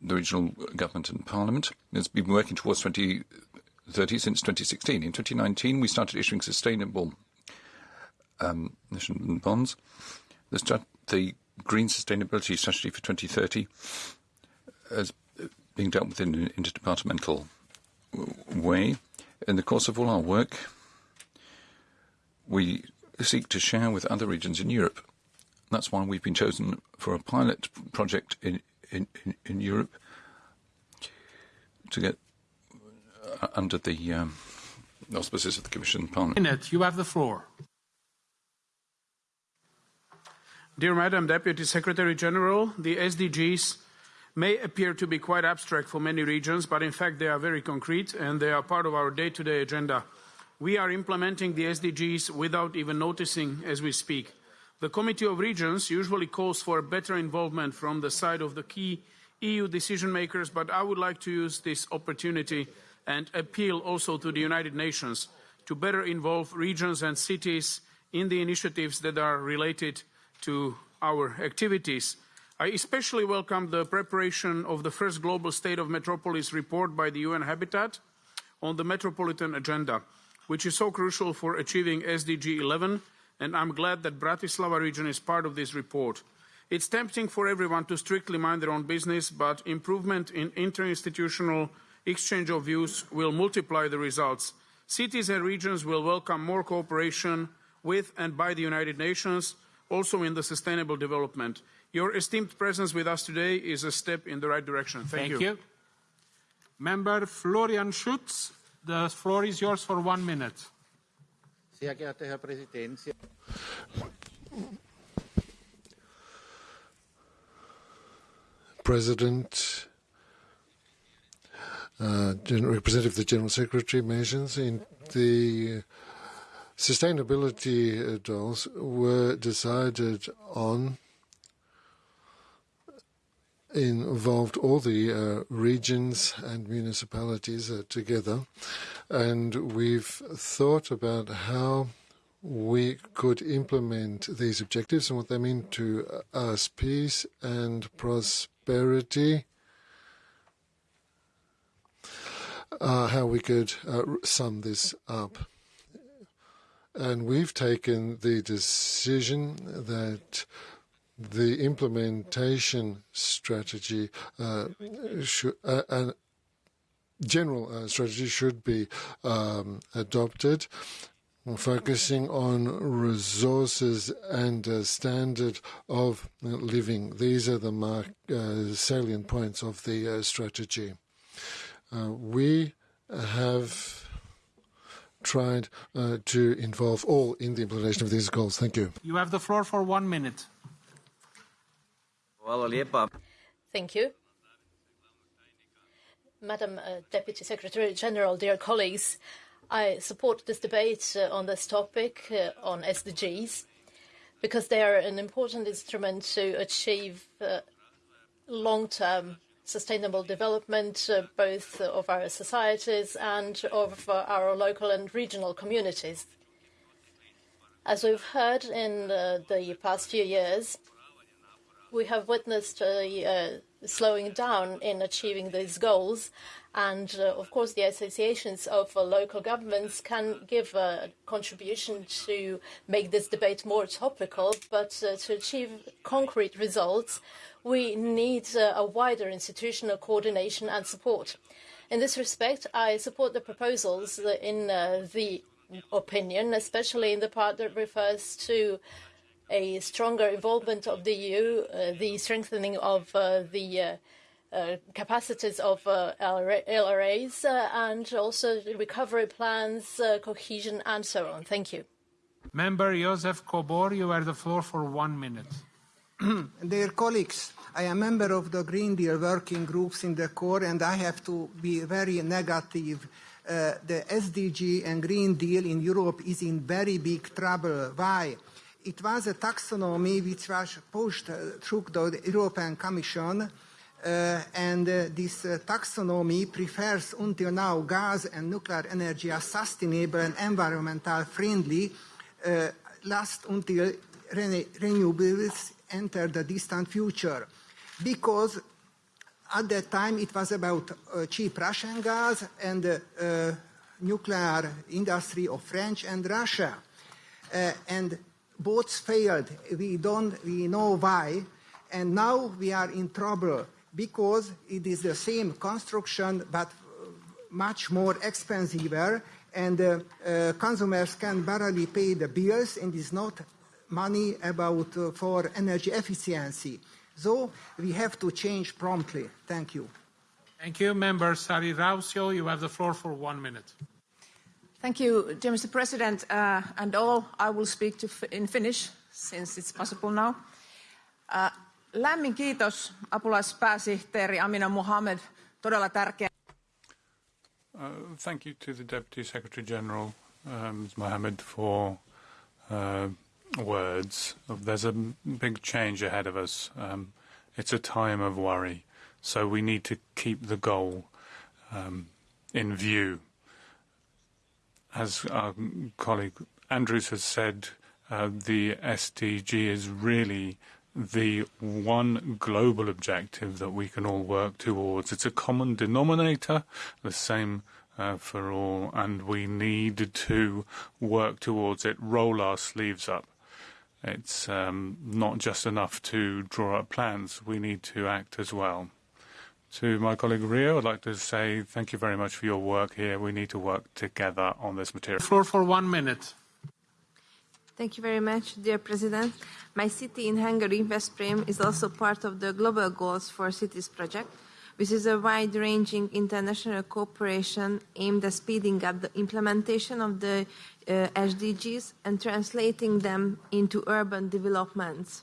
the, regional government and parliament. It's been working towards 2030 since 2016. In 2019, we started issuing sustainable um, bonds. The, the Green Sustainability Strategy for 2030 is being dealt with in an interdepartmental way. In the course of all our work, we seek to share with other regions in Europe. That's why we've been chosen for a pilot project in, in, in, in Europe to get uh, under the um, auspices of the Commission Parliament. Minute, you have the floor. Dear Madam Deputy Secretary General, the SDGs may appear to be quite abstract for many regions, but in fact they are very concrete and they are part of our day-to-day -day agenda. We are implementing the SDGs without even noticing as we speak. The Committee of Regions usually calls for better involvement from the side of the key EU decision makers, but I would like to use this opportunity and appeal also to the United Nations to better involve regions and cities in the initiatives that are related to our activities. I especially welcome the preparation of the first Global State of Metropolis report by the UN Habitat on the Metropolitan Agenda, which is so crucial for achieving SDG 11, and I'm glad that Bratislava region is part of this report. It's tempting for everyone to strictly mind their own business, but improvement in interinstitutional exchange of views will multiply the results. Cities and regions will welcome more cooperation with and by the United Nations, also in the sustainable development. Your esteemed presence with us today is a step in the right direction. Thank, Thank you. you. Member Florian Schutz, the floor is yours for one minute. Sehr geehrter Herr Präsident, President, uh, Representative of the General Secretary mentions in the Sustainability goals were decided on involved all the uh, regions and municipalities uh, together, and we've thought about how we could implement these objectives and what they mean to us peace and prosperity. Uh, how we could uh, sum this up. And we've taken the decision that the implementation strategy uh, should, uh, and general uh, strategy should be um, adopted, focusing on resources and uh, standard of living. These are the mark, uh, salient points of the uh, strategy. we have tried uh, to involve all in the implementation of these goals. Thank you. You have the floor for one minute. Thank you. Madam uh, Deputy Secretary General, dear colleagues, I support this debate uh, on this topic uh, on SDGs because they are an important instrument to achieve uh, long-term sustainable development, uh, both of our societies and of uh, our local and regional communities. As we've heard in the past few years, we have witnessed a uh, slowing down in achieving these goals. And uh, of course, the associations of uh, local governments can give a contribution to make this debate more topical. But to achieve concrete results, we need a wider institutional coordination and support. In this respect, I support the proposals in the opinion, especially in the part that refers to a stronger involvement of the EU, uh, the strengthening of uh, the uh, uh capacities of uh, LRAs, and also recovery plans, cohesion, and so on. Thank you. Member Josef Kobor, you have the floor for one minute. Dear colleagues, I am a member of the Green Deal working groups in the CoR, and I have to be very negative. Uh, the SDG and Green Deal in Europe is in very big trouble. Why? It was a taxonomy which was pushed uh, through the European Commission uh, and uh, this uh, taxonomy prefers until now gas and nuclear energy as sustainable and environmental friendly, uh, last until rene- renewables enter the distant future. Because at that time it was about uh, cheap Russian gas and nuclear industry of French and Russia. And both failed. We don't, we know why. And now we are in trouble because it is the same construction but much more expensive and uh, uh, consumers can barely pay the bills and it's not money about uh, for energy efficiency. So we have to change promptly. Thank you. Thank you. Member Sari Rautio, you have the floor for one minute. Thank you, dear Mr. President, uh, and all. I will speak in Finnish, since it's possible now. Uh, lämmin kiitos apulaispääsihteeri Amina Mohamed. Todella tärkeä. Uh, thank you to the Deputy Secretary General, um, Mohammed, for uh, words. There's a big change ahead of us. Um, it's a time of worry, so we need to keep the goal um, in view. As our colleague Andrews has said, uh, the SDG is really the one global objective that we can all work towards. It's a common denominator, the same uh, for all, and we need to work towards it, roll our sleeves up. It's um, not just enough to draw up plans, we need to act as well. To my colleague Rio, I'd like to say thank you very much for your work here. We need to work together on this material. Floor for one minute. Thank you very much, dear President. My city in Hungary, Veszprém, is also part of the Global Goals for Cities project, which is a wide-ranging international cooperation aimed at speeding up the implementation of the uh, SDGs and translating them into urban developments.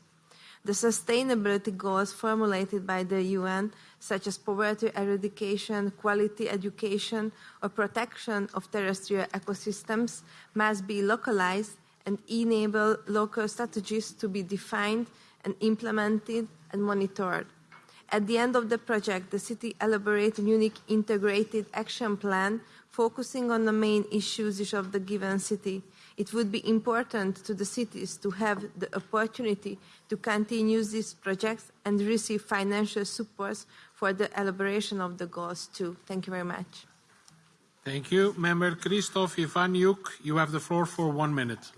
The sustainability goals formulated by the UN, such as poverty eradication, quality education, or protection of terrestrial ecosystems, must be localized and enable local strategies to be defined and implemented and monitored. At the end of the project, the city elaborated a unique integrated action plan focusing on the main issues of the given city. It would be important to the cities to have the opportunity to continue these projects and receive financial support for the elaboration of the goals too. Thank you very much. Thank you. Member Krzysztof Iwaniuk, you have the floor for one minute.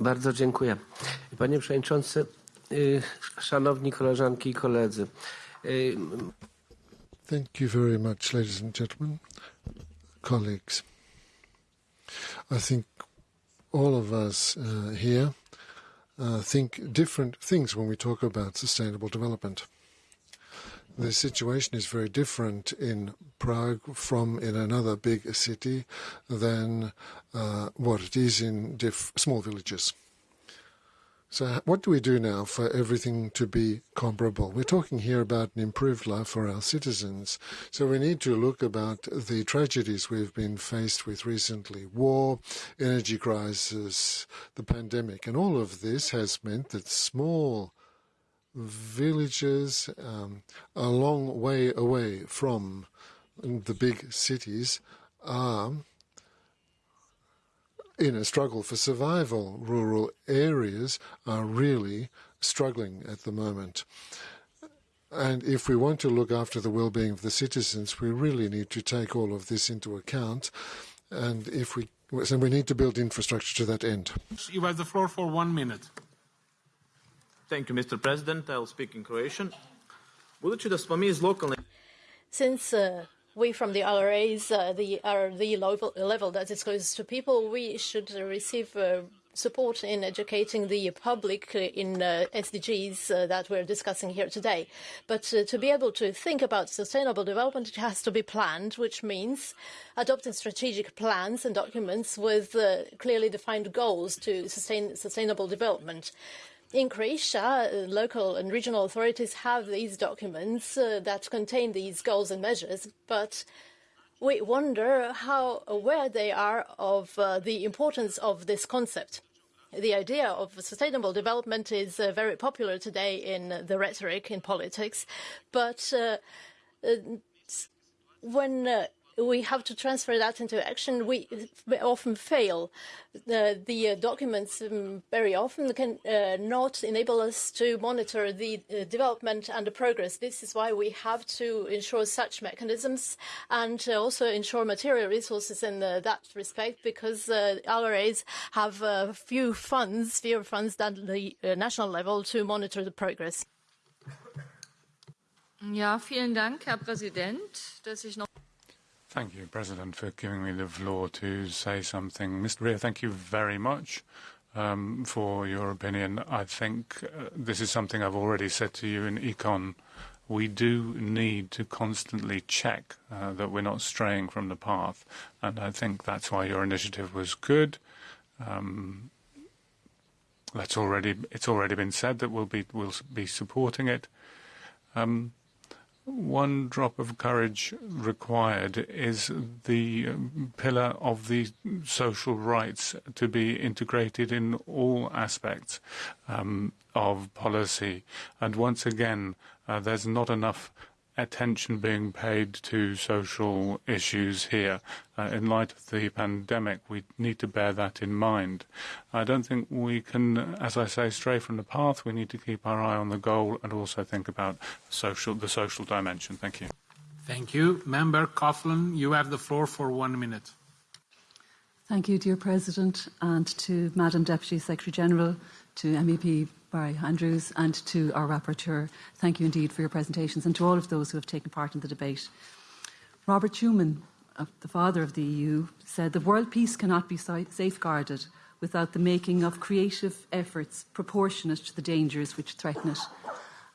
Bardzo dziękuję. Panie Przewodniczący, szanowni koleżanki i koledzy. Thank you very much, ladies and gentlemen, colleagues. I think all of us uh, here uh, think different things when we talk about sustainable development. The situation is very different in Prague from in another big city than uh, what it is in small villages. So, what do we do now for everything to be comparable? We're talking here about an improved life for our citizens. So, we need to look about the tragedies we've been faced with recently war, energy crisis, the pandemic, and all of this has meant that small villages um, a long way away from the big cities are in a struggle for survival. Rural areas are really struggling at the moment. And if we want to look after the well-being of the citizens, we really need to take all of this into account. And if we, so we need to build infrastructure to that end. You have the floor for one minute. Thank you, Mr. President. I will speak in Croatian. Budući da smo mi iz lokalne... Since uh, we from the RAs uh, the, are the level, level that is closest to people, we should receive uh, support in educating the public in uh, SDGs uh, that we're discussing here today. But uh, to be able to think about sustainable development, it has to be planned, which means adopting strategic plans and documents with uh, clearly defined goals to sustain sustainable development. In Croatia, uh, local and regional authorities have these documents uh, that contain these goals and measures, but we wonder how aware they are of uh, the importance of this concept. the idea of sustainable development is uh, very popular today in the rhetoric in politics, but uh, uh, when we have to transfer that into action, we often fail. The, the uh, documents um, very often can uh, not enable us to monitor the uh, development and the progress. This is why we have to ensure such mechanisms and uh, also ensure material resources in uh, that respect because uh, LRAs have few funds, fewer funds than the national level to monitor the progress. Ja, vielen Dank, Herr Präsident, dass ich noch Thank you, President, for giving me the floor to say something. Mr. Rio, thank you very much um, for your opinion. I think uh, this is something I've already said to you in Econ. We do need to constantly check uh, that we're not straying from the path, and I think that's why your initiative was good. Um, that's already it's already been said that we'll be we'll be supporting it. Um, one drop of courage required is the pillar of the social rights to be integrated in all aspects um, of policy. And once again, uh, there's not enough attention being paid to social issues here. Uh, in light of the pandemic, we need to bear that in mind. I don't think we can, as I say, stray from the path. We need to keep our eye on the goal and also think about social, the social dimension. Thank you. Thank you. Member Coughlin, you have the floor for one minute. Thank you, dear President, and to Madam Deputy Secretary General, to MEP Barry Andrews, and to our rapporteur. Thank you indeed for your presentations, and to all of those who have taken part in the debate. Robert Schuman, the father of the EU, said the world peace cannot be safeguarded without the making of creative efforts proportionate to the dangers which threaten it.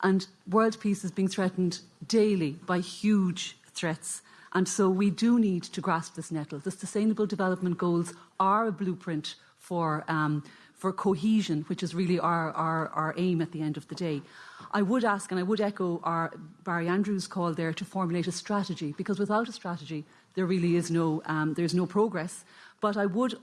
And world peace is being threatened daily by huge threats. And so we do need to grasp this nettle. The Sustainable Development Goals are a blueprint for um, for cohesion, which is really our, our, our aim at the end of the day. I would ask, and I would echo our Barry Andrews' call there to formulate a strategy, because without a strategy, there really is no, um, there's no progress. But I would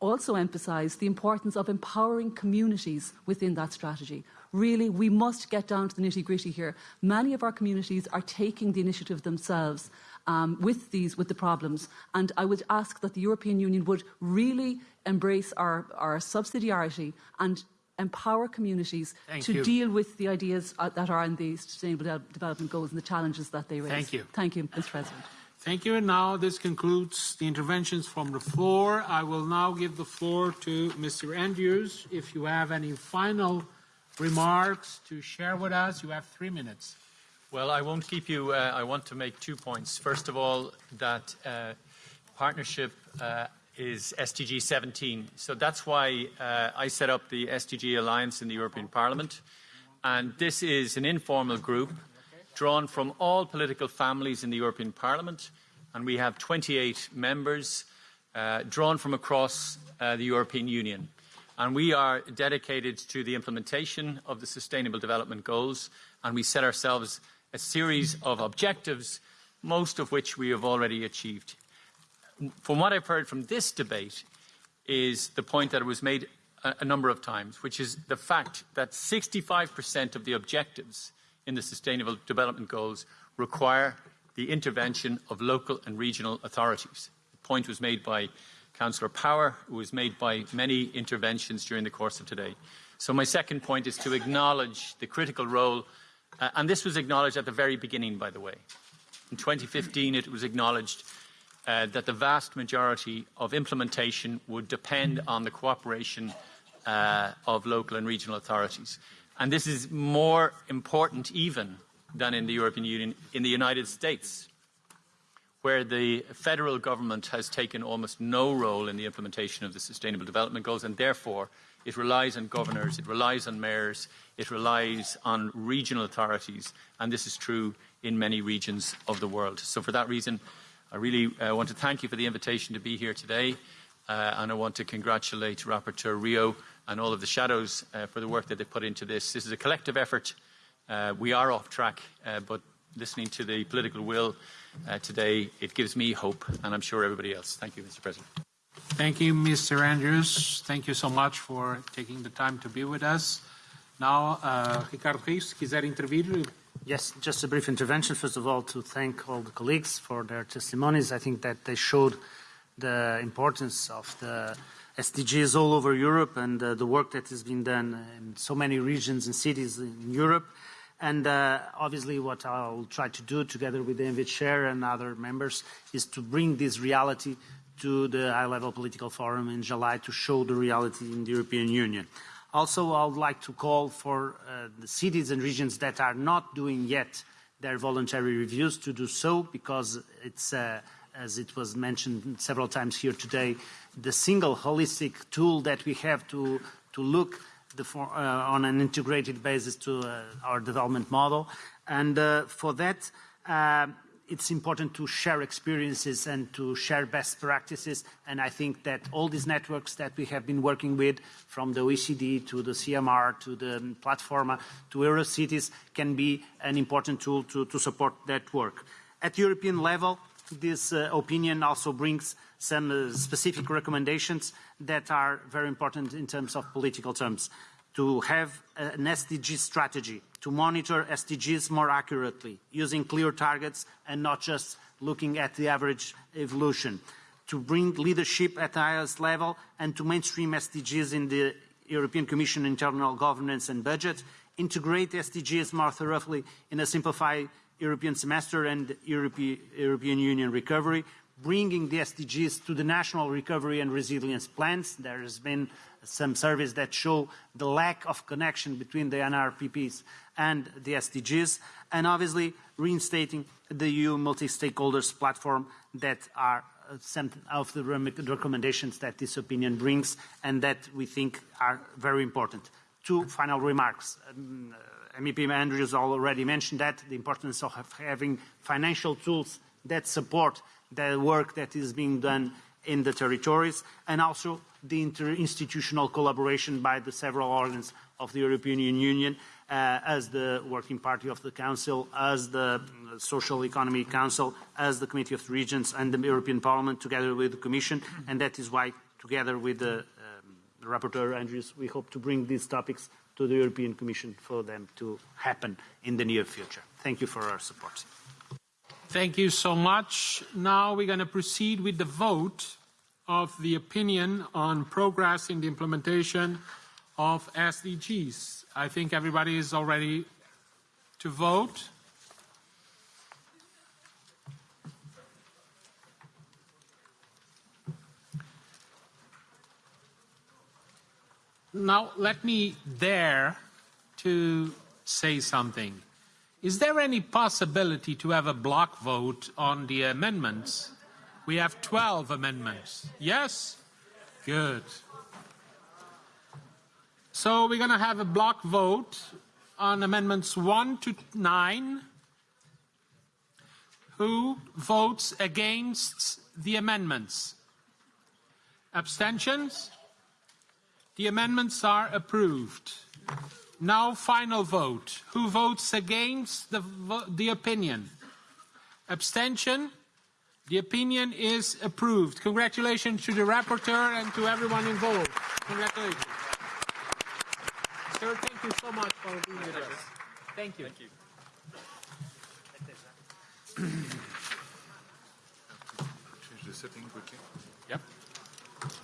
also emphasise the importance of empowering communities within that strategy. Really, we must get down to the nitty gritty here. Many of our communities are taking the initiative themselves um, with these, with the problems. And I would ask that the European Union would really embrace our, our subsidiarity and empower communities Thank to you. deal with the ideas uh, that are in the Sustainable De Development Goals and the challenges that they raise. Thank you. Thank you, Mr. President. Thank you. And now this concludes the interventions from the floor. I will now give the floor to Mr. Andrews. If you have any final remarks to share with us, you have three minutes. Well, I won't keep you. Uh, I want to make two points. First of all, that uh, partnership uh, is SDG 17. So that's why uh, I set up the SDG Alliance in the European Parliament. And this is an informal group drawn from all political families in the European Parliament. And we have 28 members uh, drawn from across uh, the European Union. And we are dedicated to the implementation of the Sustainable Development Goals. And we set ourselves a series of objectives, most of which we have already achieved from what I've heard from this debate, is the point that was made a, a number of times, which is the fact that 65% of the objectives in the Sustainable Development Goals require the intervention of local and regional authorities. The point was made by Councillor Power, it was made by many interventions during the course of today. So my second point is to acknowledge the critical role, uh, and this was acknowledged at the very beginning, by the way. In 2015, it was acknowledged uh, that the vast majority of implementation would depend on the cooperation uh, of local and regional authorities. And this is more important even than in the European Union, in the United States, where the federal government has taken almost no role in the implementation of the Sustainable Development Goals, and therefore it relies on governors, it relies on mayors, it relies on regional authorities, and this is true in many regions of the world. So for that reason, I really uh, want to thank you for the invitation to be here today, uh, and I want to congratulate Rapporteur Rio and all of the shadows uh, for the work that they put into this. This is a collective effort. Uh, we are off track, uh, but listening to the political will uh, today, it gives me hope, and I'm sure everybody else. Thank you, Mr. President. Thank you, Mr. Andrews. Thank you so much for taking the time to be with us. Now, uh, Ricardo Rio, se quiser intervir. Yes, just a brief intervention. First of all, to thank all the colleagues for their testimonies. I think that they showed the importance of the SDGs all over Europe and uh, the work that has been done in so many regions and cities in Europe. And uh, obviously, what I'll try to do together with David Chair and other members is to bring this reality to the high-level political forum in July to show the reality in the European Union. Also, I would like to call for uh, the cities and regions that are not doing yet their voluntary reviews to do so because it's, uh, as it was mentioned several times here today, the single holistic tool that we have to, to look for, uh, on an integrated basis to uh, our development model. And uh, for that, uh, it's important to share experiences and to share best practices. And I think that all these networks that we have been working with, from the OECD to the CEMR to the Platforma to Eurocities, can be an important tool to, to support that work. At European level, this uh, opinion also brings some uh, specific recommendations that are very important in terms of political terms. To have an SDG strategy, to monitor SDGs more accurately, using clear targets and not just looking at the average evolution. To bring leadership at the highest level and to mainstream SDGs in the European Commission internal governance and budget, integrate SDGs more thoroughly in a simplified European semester and European Union recovery, bringing the SDGs to the national recovery and resilience plans. There has been some surveys that show the lack of connection between the NRRPs and the SDGs, and obviously reinstating the EU multi-stakeholders platform that are some of the recommendations that this opinion brings and that we think are very important. Two final remarks. Um, MEP Andrews already mentioned that, the importance of having financial tools that support the work that is being done in the territories, and also the interinstitutional collaboration by the several organs of the European Union uh, as the Working Party of the Council, as the Social Economy Council, as the Committee of the Regions and the European Parliament together with the Commission, and that is why together with the, um, Rapporteur Andrews, we hope to bring these topics to the European Commission for them to happen in the near future. Thank you for our support. Thank you so much. Now we're going to proceed with the vote of the opinion on progress in the implementation of SDGs. I think everybody is all ready to vote. Now, let me dare to say something. Is there any possibility to have a block vote on the amendments? We have 12 amendments. Yes? Good. So we're going to have a block vote on amendments 1 to 9. Who votes against the amendments? Abstentions? The amendments are approved. Now final vote. Who votes against the, the opinion? Abstention? The opinion is approved. Congratulations to the rapporteur and to everyone involved. Congratulations. Sir, thank you so much for being with us. Thank you. Thank you. Change the setting quickly. Yep.